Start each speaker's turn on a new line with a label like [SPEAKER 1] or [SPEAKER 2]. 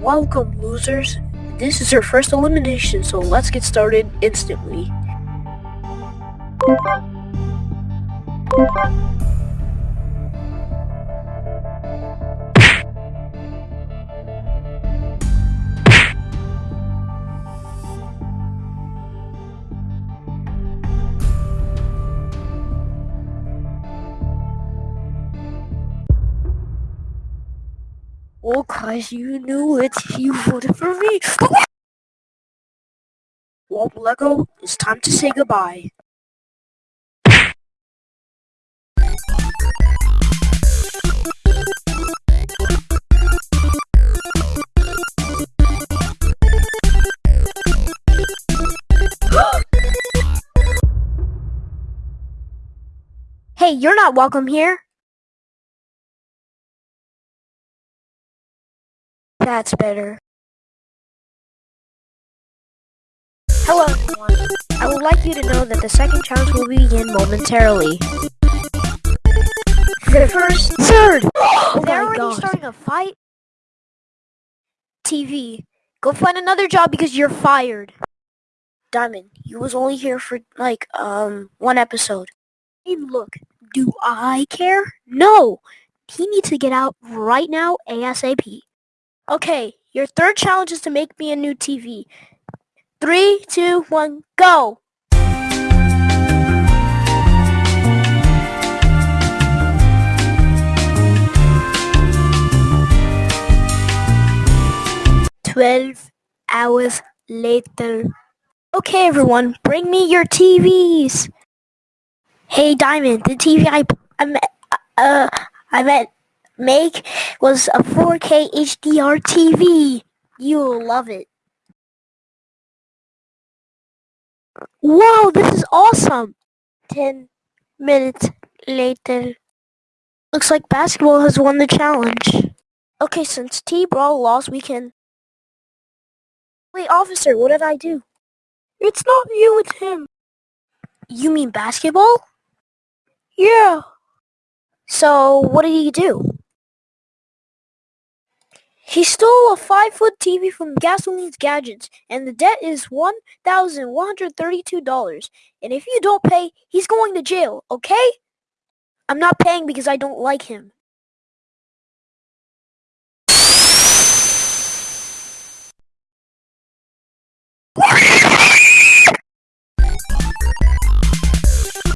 [SPEAKER 1] Welcome, losers. This is your first elimination, so let's get started instantly. Oh, cause you knew it. You voted for me. Well, Lego, it's time to say goodbye. hey, you're not welcome here. That's better. Hello everyone. I would like you to know that the second challenge will begin momentarily. The first, third! Oh They're already God. starting a fight? TV, go find another job because you're fired. Diamond, you was only here for like, um, one episode. Hey, look, do I care? No! He needs to get out right now ASAP. Okay, your third challenge is to make me a new TV. Three, two, one, go! Twelve hours later. Okay, everyone, bring me your TVs. Hey, Diamond, the TV I I met, uh I met make was a 4K HDR TV. You'll love it. Whoa, this is awesome! 10 minutes later. Looks like basketball has won the challenge. Okay, since T-Brawl lost, we can... Wait, officer, what did I do? It's not you, it's him. You mean basketball? Yeah. So, what did he do? He stole a 5-foot TV from Gasoline's Gadgets, and the debt is $1,132. And if you don't pay, he's going to jail, okay? I'm not paying because I don't like him.